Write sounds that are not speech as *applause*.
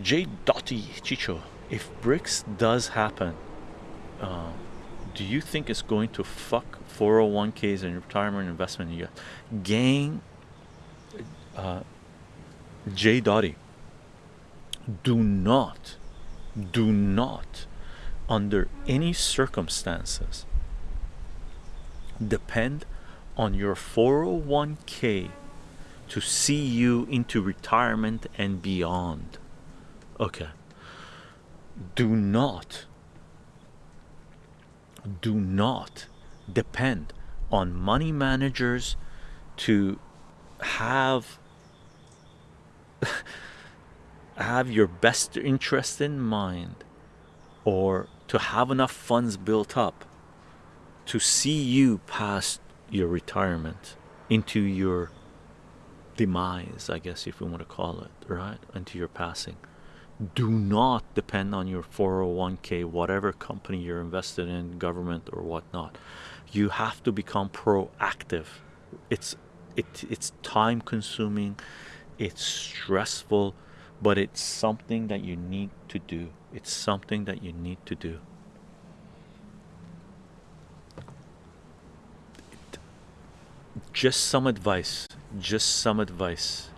J. Dotty Chicho, if BRICS does happen, uh, do you think it's going to fuck 401ks and retirement investment in you? Gang, uh, J. Dotty, do not, do not, under any circumstances, depend on your 401k to see you into retirement and beyond. Okay. Do not, do not depend on money managers to have *laughs* have your best interest in mind or to have enough funds built up to see you past your retirement into your demise i guess if we want to call it right into your passing do not depend on your 401k whatever company you're invested in government or whatnot. You have to become proactive. It's it it's time consuming it's stressful but it's something that you need to do. It's something that you need to do. Just some advice just some advice